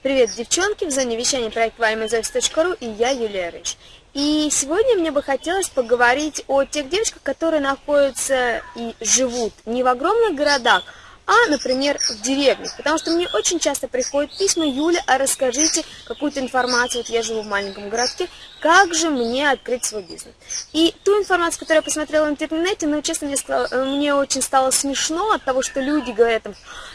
Привет, девчонки, в зоне вещания проекта valimazofis.ru и я, Юлия Рыж. И сегодня мне бы хотелось поговорить о тех девочках, которые находятся и живут не в огромных городах, а, например, в деревне. Потому что мне очень часто приходят письма, Юля, а расскажите какую-то информацию, вот я живу в маленьком городке, как же мне открыть свой бизнес. И ту информацию, которую я посмотрела в интернете, ну, честно, мне, сказала, мне очень стало смешно от того, что люди говорят, там,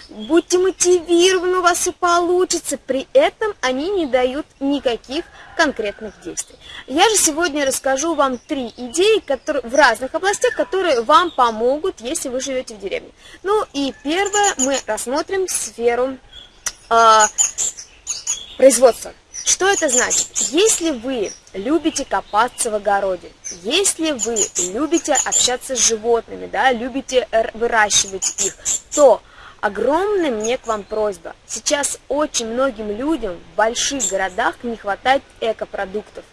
будьте мотивированы, у вас все получится. При этом они не дают никаких конкретных действий. Я же сегодня расскажу вам три идеи которые, в разных областях, которые вам помогут, если вы живете в деревне. Ну и первое, мы рассмотрим сферу э, производства. Что это значит? Если вы любите копаться в огороде, если вы любите общаться с животными, да, любите выращивать их, то огромная мне к вам просьба. Сейчас очень многим людям в больших городах не хватает экопродуктов.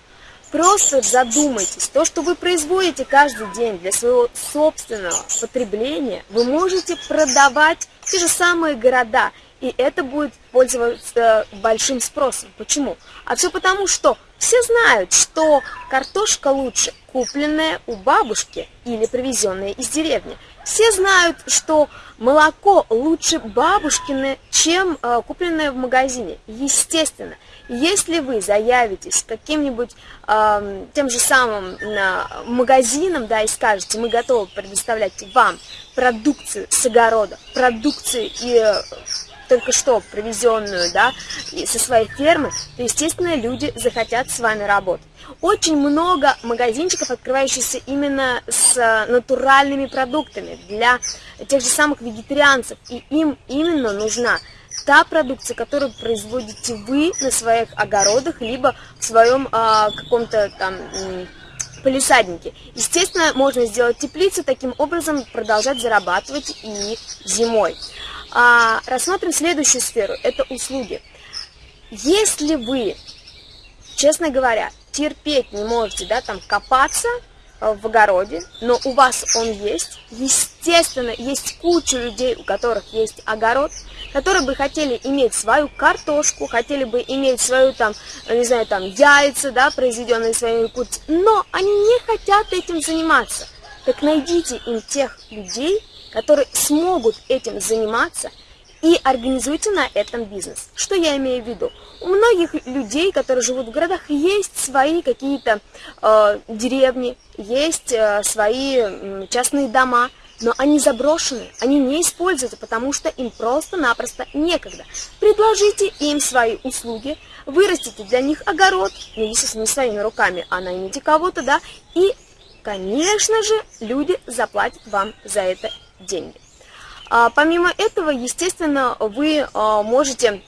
Просто задумайтесь, то, что вы производите каждый день для своего собственного потребления, вы можете продавать те же самые города, и это будет пользоваться большим спросом. Почему? А все потому, что все знают, что картошка лучше купленная у бабушки или привезенная из деревни. Все знают, что молоко лучше бабушкины, чем э, купленное в магазине. Естественно, если вы заявитесь каким-нибудь э, тем же самым э, магазином, да, и скажете, мы готовы предоставлять вам продукцию с огорода, продукцию и э, только что привезенную, да, со своей фермы, то, естественно, люди захотят с вами работать. Очень много магазинчиков, открывающихся именно с натуральными продуктами для тех же самых вегетарианцев, и им именно нужна та продукция, которую производите вы на своих огородах, либо в своем а, каком-то там полисаднике. Естественно, можно сделать теплицу, таким образом продолжать зарабатывать и зимой. А, рассмотрим следующую сферу, это услуги. Если вы, честно говоря, терпеть не можете, да, там копаться э, в огороде, но у вас он есть, естественно, есть куча людей, у которых есть огород, которые бы хотели иметь свою картошку, хотели бы иметь свою там, не знаю, там яйца, да, произведенные своими курицами, но они не хотят этим заниматься. Так найдите им тех людей, которые смогут этим заниматься и организуйте на этом бизнес. Что я имею в виду? У многих людей, которые живут в городах, есть свои какие-то э, деревни, есть э, свои э, частные дома, но они заброшены, они не используются, потому что им просто-напросто некогда. Предложите им свои услуги, вырастите для них огород, ну, естественно, не своими руками, а наймите кого-то, да, и, конечно же, люди заплатят вам за это деньги. А, помимо этого, естественно, вы а, можете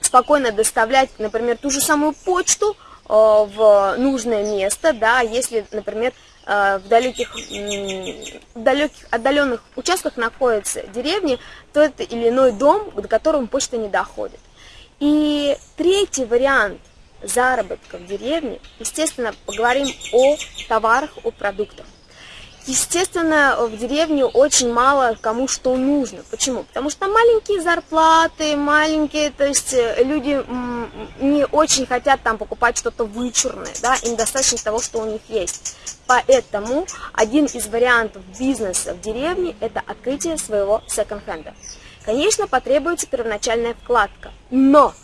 спокойно доставлять, например, ту же самую почту а, в нужное место, да, если, например, в далеких, в далеких отдаленных участках находятся деревни, то это или иной дом, до которого почта не доходит. И третий вариант заработка в деревне, естественно, поговорим о товарах, о продуктах. Естественно, в деревне очень мало кому что нужно. Почему? Потому что маленькие зарплаты, маленькие, то есть э, люди не очень хотят там покупать что-то вычурное, да, им достаточно того, что у них есть. Поэтому один из вариантов бизнеса в деревне – это открытие своего секонд-хенда. Конечно, потребуется первоначальная вкладка, но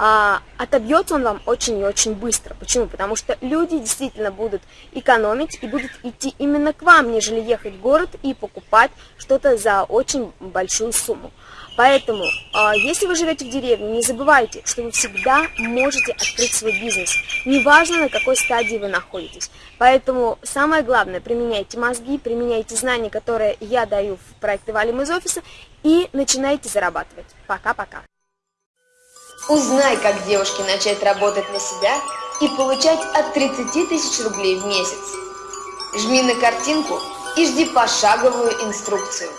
а, отобьется он вам очень и очень быстро. Почему? Потому что люди действительно будут экономить и будут идти именно к вам, нежели ехать в город и покупать что-то за очень большую сумму. Поэтому, а, если вы живете в деревне, не забывайте, что вы всегда можете открыть свой бизнес. Неважно, на какой стадии вы находитесь. Поэтому самое главное, применяйте мозги, применяйте знания, которые я даю в проекте «Валим из офиса» и начинайте зарабатывать. Пока-пока. Узнай, как девушке начать работать на себя и получать от 30 тысяч рублей в месяц. Жми на картинку и жди пошаговую инструкцию.